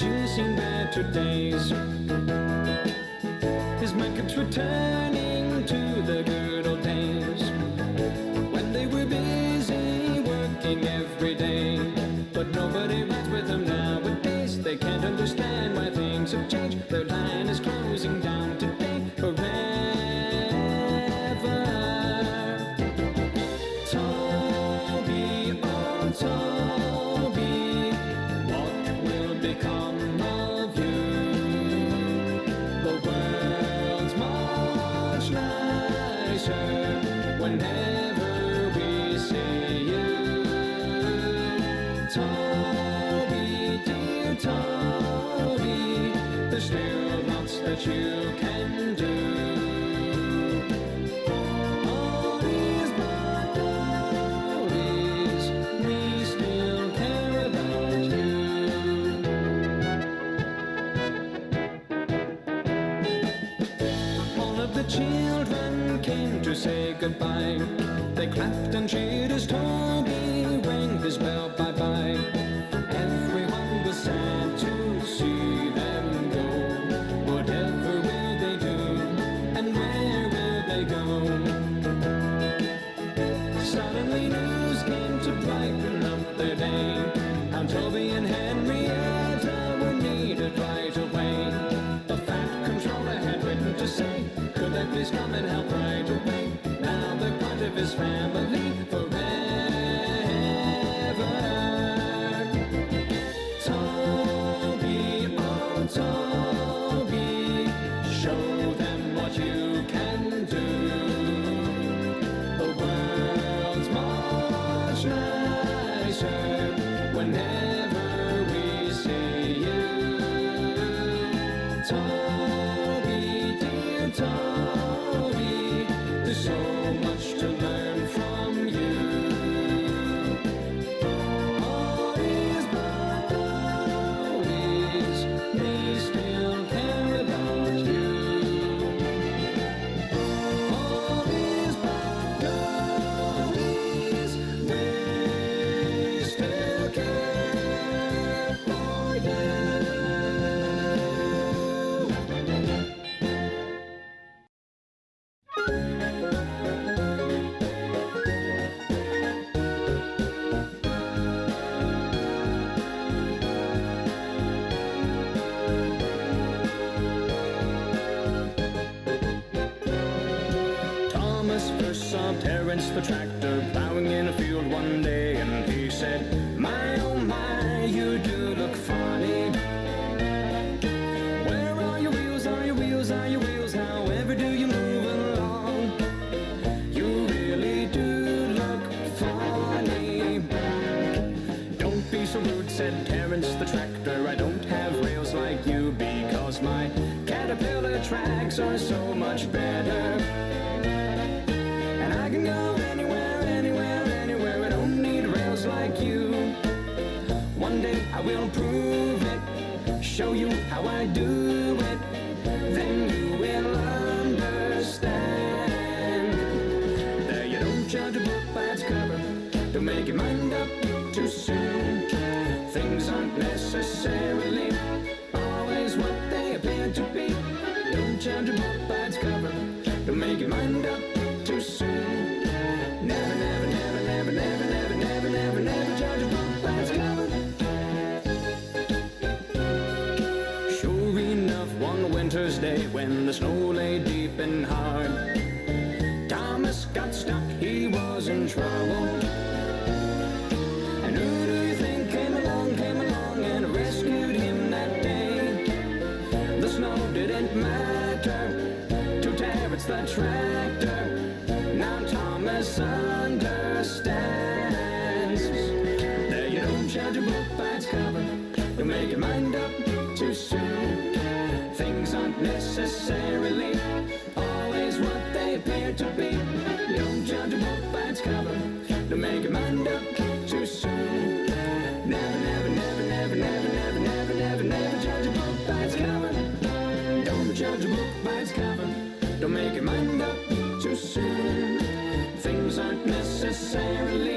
and seen better days. His keeps returning to the good old days when they were busy working every day. But nobody rides with them nowadays. They can't understand clapped and cheered as Toby rang his bell bye-bye. Everyone was sad to see them go. Whatever will they do? And where will they go? Suddenly news came to brighten up their day. The tractor plowing in a field one day, and he said, My oh my, you do look funny. Where are your wheels? Are your wheels? Are your wheels? However do you move along? You really do look funny. Don't be so rude, said Terence the tractor. I don't have rails like you because my caterpillar tracks are so show you how I do it. Then you will understand. There you don't judge a book by its cover. Don't make your mind up too soon. Things aren't necessarily always what they appear to be. Don't judge a book by its cover. Don't make your mind up too soon. And hard, Thomas got stuck, he was in trouble. And who do you think came along, came along and rescued him that day? The snow didn't matter to Terence the tractor. Now Thomas understands. There you don't judge a book by its cover. You'll make your mind up too soon. Things aren't necessarily always what they appear to be. Don't judge a book by its cover. Don't make your mind up too soon. Never, never, never, never, never, never, never, never, never judge a book by its cover. Don't judge a book by its cover. Don't make your mind up too soon. Things aren't necessarily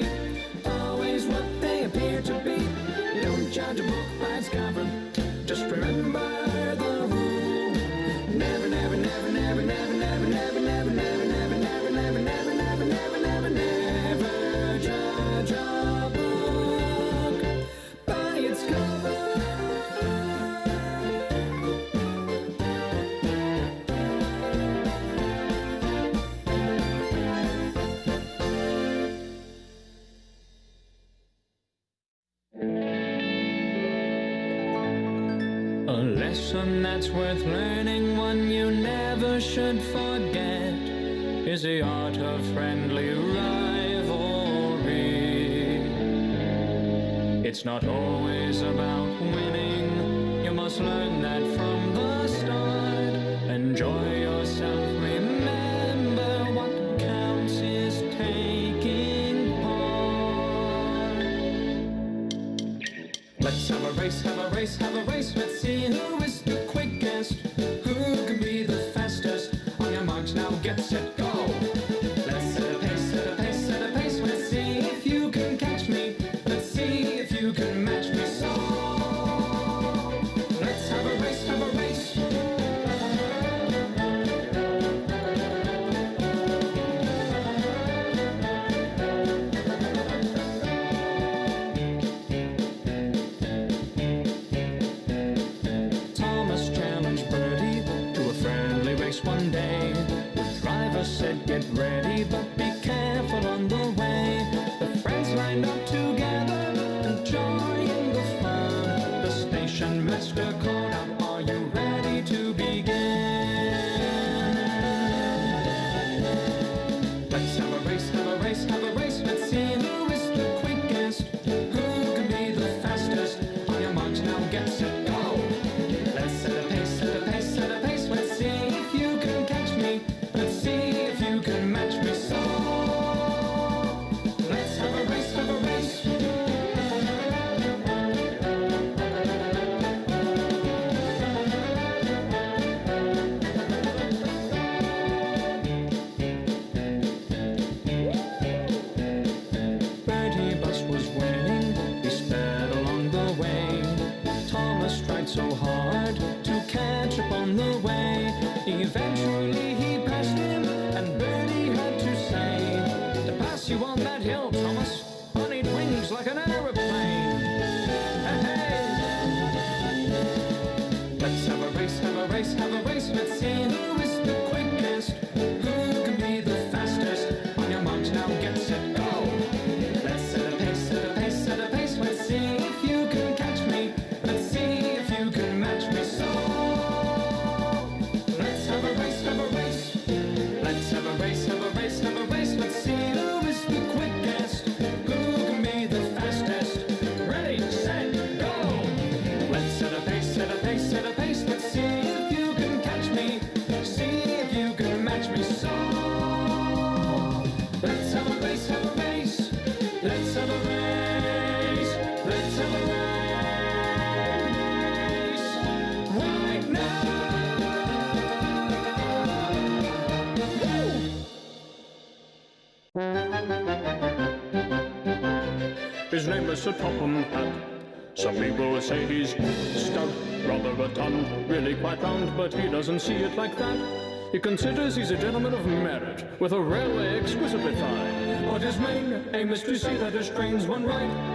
A lesson that's worth learning, one you never should forget, is the art of friendly rivalry. It's not always about winning, you must learn that from the start. Enjoy yourself Let's have a race, have a race, have a race, let's see who is the quickest. race one day. The driver said, get ready, but be careful on the way. The friends lined up together, enjoying the fun. The station master called out, are you ready to begin? Let's have tak samo. His name is Sir Topham Hatt. Some people say he's stout, rather rotund, really quite round, but he doesn't see it like that. He considers he's a gentleman of merit, with a railway exquisitely fine. But his main aim is to see that his trains run right.